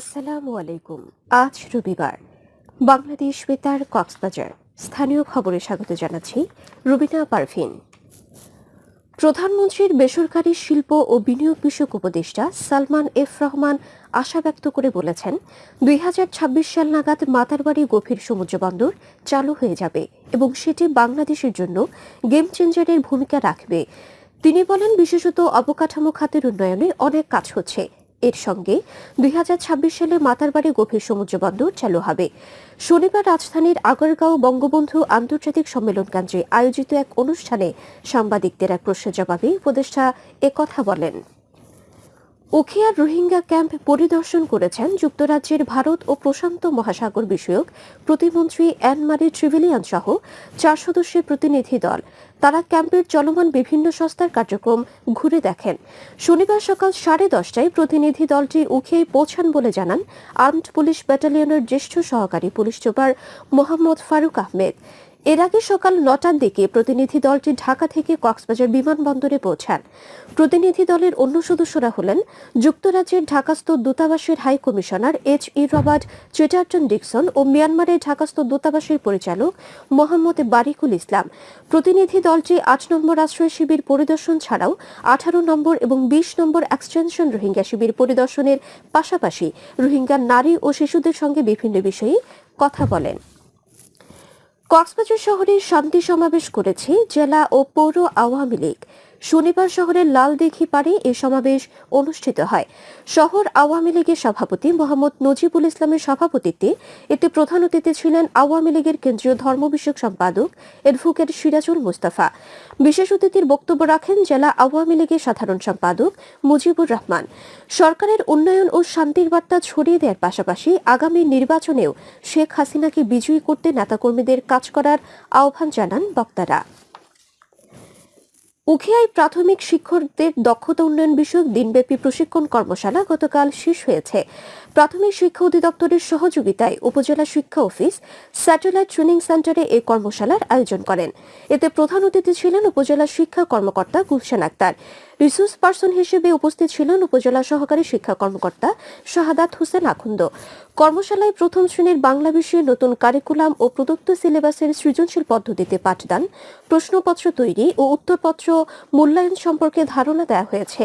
আসসালামু আলাইকুম। আজ রবিবার। বাংলাদেশ বেতার কক্সবাজার। স্থানীয় খবরে স্বাগত জানাচ্ছি রুবিনা পারভিন। প্রধানমন্ত্রীর বেসরকারি শিল্প ও বিনিয়োগ বিষয়ক উপদেষ্টা সালমান এফ রহমান আশা ব্যক্ত করে বলেছেন, দুই ছাব্বিশ সাল নাগাদ মাতারবাড়ি গভীর সমুদ্র বন্দর চালু হয়ে যাবে এবং সেটি বাংলাদেশের জন্য গেম চেঞ্জারের ভূমিকা রাখবে। তিনি বলেন, বিশেষত অবকাঠামো খাতের উন্নয়নে অনেক কাজ হচ্ছে। এর সঙ্গে দুই হাজার ছাব্বিশ সালে মাতারবাড়ি গভীর সমুদ্র বন্দর চালু হবে। শনিবার রাজধানীর আগরগাঁও বঙ্গবন্ধু আন্তর্জাতিক সম্মেলন কেন্দ্রে আয়োজিত এক অনুষ্ঠানে সাংবাদিকদের এক প্রশ্নের জবাবে উপদেষ্টা একথা বলেন। উখিয়ার রোহিঙ্গা ক্যাম্প পরিদর্শন করেছেন যুক্তরাজ্যের ভারত ও প্রশান্ত মহাসাগর বিষয়ক প্রতিমন্ত্রী অ্যানমারি ট্রিভিলিয়ান সহ চার সদস্যের প্রতিনিধি দল। তারা ক্যাম্পের চলমান বিভিন্ন সংস্থার কার্যক্রম ঘুরে দেখেন। শনিবার সকাল সাড়ে দশটায় প্রতিনিধি দলটি উখিয়ায় পৌঁছান বলে জানান আর্মড পুলিশ ব্যাটালিয়নের জ্যেষ্ঠ সহকারী পুলিশ সুপার মোহাম্মদ ফারুক আহমেদ। এর আগে সকাল নটার দিকে প্রতিনিধি দলটি ঢাকা থেকে কক্সবাজার বিমানবন্দরে পৌঁছান। প্রতিনিধি দলের অন্য সদস্যরা হলেন যুক্তরাজ্যের ঢাকাস্থ দূতাবাসের high commissioner H E Robert Chatterton Dickson ও মিয়ানমারের ঢাকাস্থ দূতাবাসের পরিচালক মোহাম্মদ বারিকুল ইসলাম। প্রতিনিধি দলটি আট নম্বর আশ্রয় শিবির পরিদর্শন ছাড়াও আঠারো নম্বর এবং বিশ নম্বর এক্সটেনশন রোহিঙ্গা শিবির পরিদর্শনের পাশাপাশি রোহিঙ্গা নারী ও শিশুদের সঙ্গে বিভিন্ন বিষয়ে কথা বলেন। কক্সবাজার শহরে শান্তি সমাবেশ করেছে জেলা ও পৌর আওয়ামী লীগ। শনিবার শহরের লালদিঘি পাড়ে এ সমাবেশ অনুষ্ঠিত হয়। শহর আওয়ামী লীগের সভাপতি মোহাম্মদ নজিবুল ইসলামের সভাপতিত্বে এতে প্রধান অতিথি ছিলেন আওয়ামী লীগের কেন্দ্রীয় ধর্ম বিষয়ক সম্পাদক অ্যাডভোকেট সিরাজুল মুস্তাফা। বিশেষ অতিথির বক্তব্য রাখেন জেলা আওয়ামী লীগের সাধারণ সম্পাদক মুজিবুর রহমান। সরকারের উন্নয়ন ও শান্তির বার্তা ছড়িয়ে দেওয়ার পাশাপাশি আগামী নির্বাচনেও শেখ হাসিনাকে বিজয়ী করতে নেতাকর্মীদের কাজ করার আহ্বান জানান বক্তারা। উখিয়ায় প্রাথমিক শিক্ষকদের দক্ষতা উন্নয়ন বিষয়ক দিনব্যাপী প্রশিক্ষণ কর্মশালা গতকাল শেষ হয়েছে। প্রাথমিক শিক্ষা অধিদপ্তরের সহযোগিতায় উপজেলা শিক্ষা অফিস স্যাটেলাইট ট্রেনিং সেন্টারে এই কর্মশালার আয়োজন করেন। এতে প্রধান অতিথি ছিলেন উপজেলা শিক্ষা কর্মকর্তা গুলশান আক্তার। রিসোর্স পার্সন হিসেবে উপস্থিত ছিলেন উপজেলা সহকারী শিক্ষা কর্মকর্তা শাহাদাত হোসেন আখন্দ। কর্মশালায় প্রথম শ্রেণির বাংলা বিষয়ে নতুন কারিকুলাম ও প্রদত্ত সিলেবাসের সৃজনশীল পদ্ধতিতে পাঠদান প্রশ্নপত্র তৈরি ও উত্তরপত্র মূল্যায়ন সম্পর্কে ধারণা দেওয়া হয়েছে।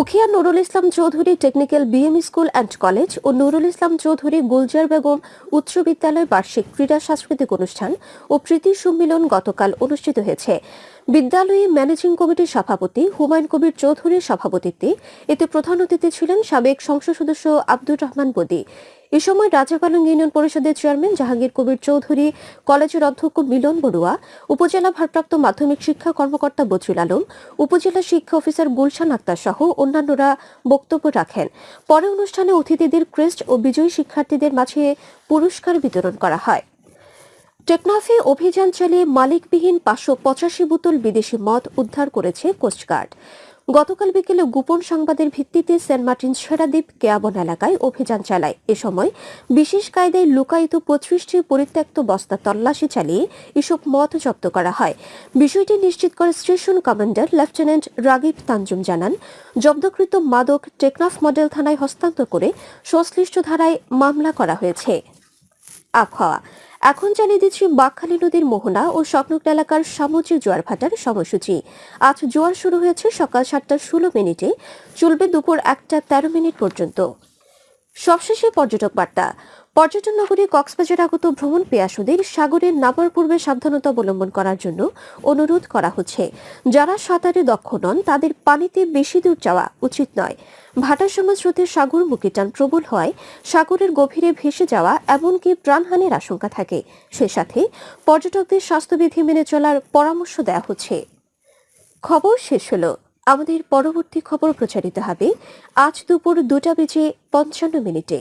Ukhia Nurul Islam Chowdhury technical BM school and college ও নুরুল ইসলাম চৌধুরী গুলজার বেগম উচ্চ বিদ্যালয় বার্ষিক ক্রীড়া সাংস্কৃতিক অনুষ্ঠান ও প্রীতি সম্মিলন গতকাল অনুষ্ঠিত হয়েছে। বিদ্যালয়ে ম্যানেজিং কমিটির সভাপতি হুমায়ুন কবির চৌধুরীর সভাপতিত্বে এতে প্রধান অতিথি ছিলেন সাবেক সংসদ সদস্য আব্দুর রহমান বদি। এ সময় রাজাপালং ইউনিয়ন পরিষদের চেয়ারম্যান জাহাঙ্গীর কবির চৌধুরী, কলেজের অধ্যক্ষ মিলন বড়ুয়া, উপজেলা ভারপ্রাপ্ত মাধ্যমিক শিক্ষা কর্মকর্তা বজরুল আলম, উপজেলা শিক্ষা অফিসার গুলশান আক্তার সহ অন্যান্যরা বক্তব্য রাখেন। পরে অনুষ্ঠানে অতিথিদের ক্রেস্ট ও বিজয়ী শিক্ষার্থীদের মাঝে পুরস্কার বিতরণ করা হয়। টেকনাফে অভিযান চালিয়ে মালিকবিহীন পাঁচশো পঁচাশি বোতল বিদেশি মদ উদ্ধার করেছে কোস্টগার্ড। গতকাল বিকেলে গোপন সংবাদের ভিত্তিতে সেন্ট মার্টিন সেরাদ্বীপ কেয়াবন এলাকায় অভিযান চালায়। এ সময় বিশেষ কায়দায় লুকায়িত পঁচিশটি পরিত্যক্ত বস্তা তল্লাশি চালিয়ে এসব মদ জব্দ করা হয়। বিষয়টি নিশ্চিত করে station commander lieutenant Ragib Tanzum জানান, জব্দকৃত মাদক টেকনাফ মডেল থানায় হস্তান্তর করে সংশ্লিষ্ট ধারায় মামলা করা হয়েছে। আবহাওয়া এখন জানিয়ে দিচ্ছি বাকখালী নদীর মোহনা ও স্বপ্নক এলাকার সামুদ্রিক জোয়ার ভাটার সময়সূচি। আজ জোয়ার শুরু হয়েছে সকাল সাতটা ষোলো মিনিটে। চলবে দুপুর একটা তেরো মিনিট পর্যন্ত। সবশেষে পর্যটক বার্তা। পর্যটন নগরী কক্সবাজার আগত ভ্রমণ পেয়াসুদের সাগরে নামার পূর্বে সাবধানতা অবলম্বন করার জন্য অনুরোধ করা হচ্ছে। যারা সাঁতারে দক্ষ নন, তাদের পানিতে বেশি দূর যাওয়া উচিত নয়। ভাটার সময় স্রোতের সাগরমুখী টান প্রবল হয় সাগরের গভীরে ভেসে যাওয়া এমনকি প্রাণহানির আশঙ্কা থাকে। সে সাথে পর্যটকদের স্বাস্থ্যবিধি মেনে চলার পরামর্শ দেওয়া হচ্ছে। খবর শেষ হলো। আমাদের পরবর্তী খবর প্রচারিত হবে আজ দুপুর দুটা বেজে পঞ্চান্ন মিনিটে।